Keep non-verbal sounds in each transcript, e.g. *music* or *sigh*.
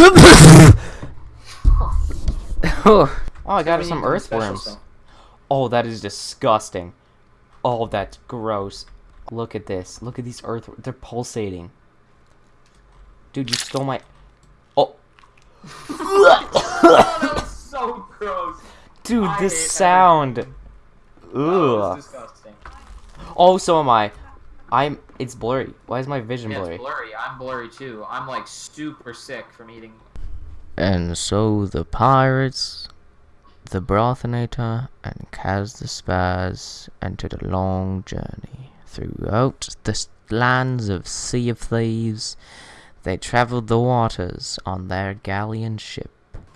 *laughs* oh, I got some need to do special earthworms. Oh, that is disgusting. Oh, that's gross. Look at this. Look at these earth. They're pulsating. Dude, you stole my. Oh, *laughs* Oh, that was so gross. dude, I this sound. Ugh. Oh, so am I. I'm. It's blurry. Why is my vision Yeah, blurry? it's blurry. I'm blurry too. I'm like super sick from eating. And so the pirates, the Brothinator, and Kaz the Spaz entered a long journey throughout the lands of Sea of Thieves. They traveled the waters on their galleon ship.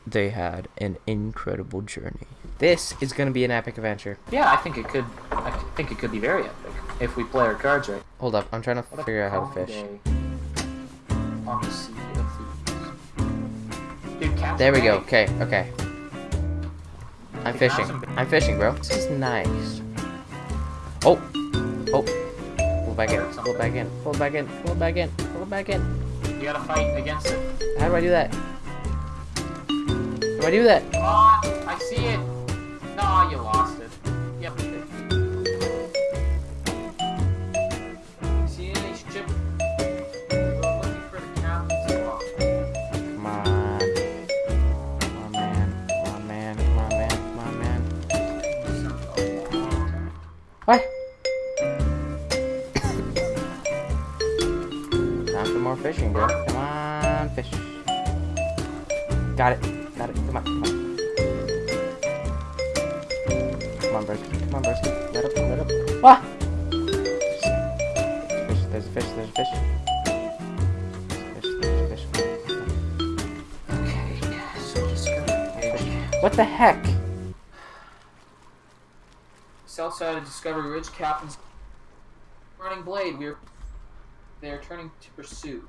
They had an incredible journey. This is going to be an epic adventure. Yeah, I think it could. I think it could be very epic if we play our cards right. Hold up, I'm trying to What figure out how to fish. On the sea of. Dude, There we go. Okay, okay. I'm Okay, fishing. I'm fishing, bro. This is nice. Oh, oh. Pull back in. Pull back in. Pull back in. Pull back in. Pull back in. You gotta fight against it. How do I do that? How do I do that? Ah, I see it. No, you lost it. Fishing, bro. Come on, fish. Got it. Got it. Come on. Come on. Come on, Broski. Come on, Broski. Let up. Let up. Ah! Fish. There's a fish. There's a fish. There's a fish. There's a fish. Okay, so Discovery Ridge. What the heck? South side of Discovery Ridge, Captain's running blade. We're they are turning to pursue.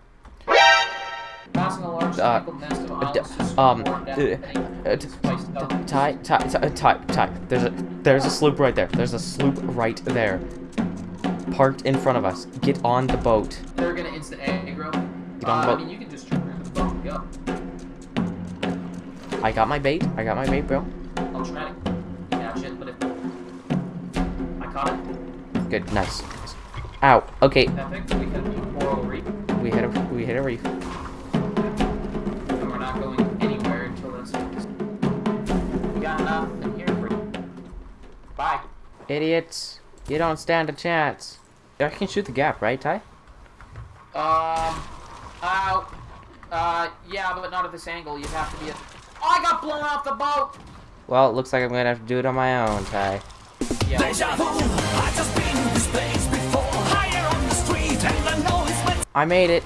Passing a large Uh, nest of islands um, swarm down uh, any uh, t- spiced. Ty, Ty, Ty, Ty, Ty. There's a, there's a sloop right there. There's a sloop right there. Parked in front of us. Get on the boat. They're gonna instant aggro. Get on uh, the I mean, you can just turn around the boat and go. I got my bait. I got my bait, bro. I'll try to catch it, but if I caught it, Good, nice. Ow. Okay. We hit a reef, we hit a, we reef. and we're not going anywhere until this. We got enough in here for you. Bye. Idiots. You don't stand a chance. I can shoot the gap, right, Ty? Um, uh, uh, yeah, but not at this angle. You'd have to be. A... Oh, I got blown off the boat. Well, it looks like I'm gonna have to do it on my own, Ty. Yeah. I made it.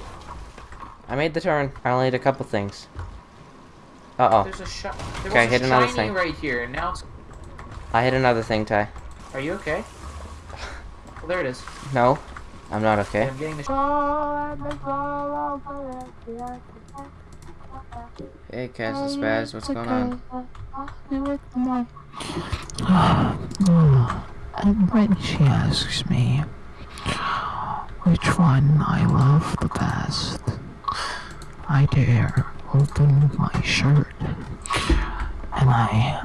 I made the turn. I only need a couple things. Uh-oh. There's a shot. There Okay, was hit a another shiny thing. right here, and now it's. I hit another thing, Ty. Are you okay? Well, there it is. No, I'm not okay. I'm getting the. Hey, Cass and Spaz, what's going on? *sighs* And when she asks me which one I love the best, I dare open my shirt and I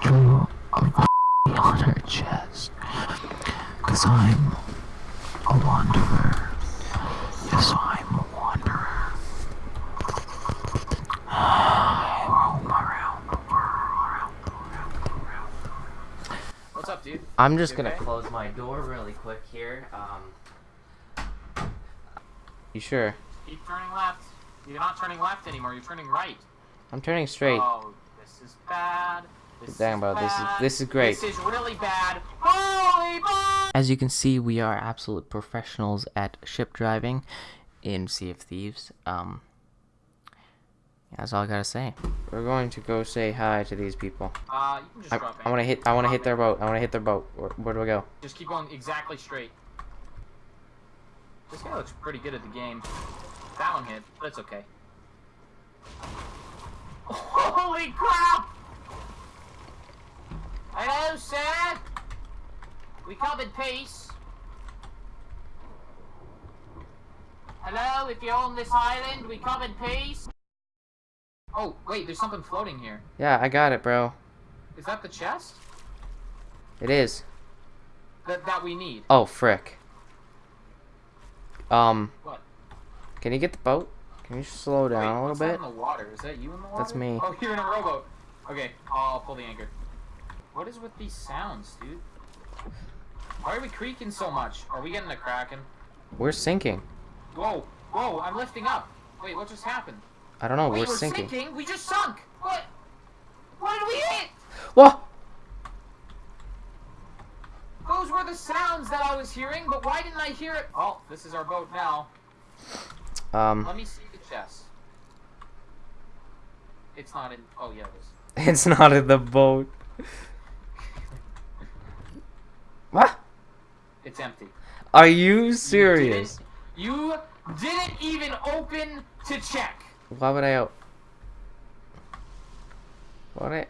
drew a *laughs* on her chest. Cause I'm a wanderer. Yes, I'm a wanderer. *sighs* I roam around the world, around the What's up, dude? I'm just You gonna okay? close my door really quick here. Um, you sure? Keep turning left. You're not turning left anymore. You're turning right. I'm turning straight. Oh, this is bad. This Dang, bro, this is- this is great. This is really bad. Holy! As you can see, we are absolute professionals at ship driving in Sea of Thieves. Um, that's all I gotta say. We're going to go say hi to these people. Uh, you can just I, I want to hit. I want to hit their boat. I want to hit their boat. Where, where do I go? Just keep going exactly straight. This guy looks pretty good at the game. That one hit, but it's okay. Holy crap! Hello, sir. We covered peace. Hello, if you own this island, we come in peace. Oh, wait, there's something floating here. Yeah, I got it, bro. Is that the chest? It is. That, that we need. Oh, frick. Um, What? can you get the boat? Can you slow down Wait, a little bit? in the water? Is that you in the water? That's me. Oh, *laughs* you're in a rowboat. Okay, I'll pull the anchor. What is with these sounds, dude? Why are we creaking so much? Are we getting a kraken? We're sinking. Whoa, whoa, I'm lifting up. Wait, what just happened? I don't know. Wait, we're, sinking. We just sunk. What? What did we hit? Whoa! Those were the sounds that I was hearing, but why didn't I hear it? Oh, this is our boat now. Um, Let me see the chest. It's not in. Oh yeah, it is. *laughs* it's not in the boat. What? It's empty. Are you You serious? didn't- You didn't even open to check. Why would I? o- What? I?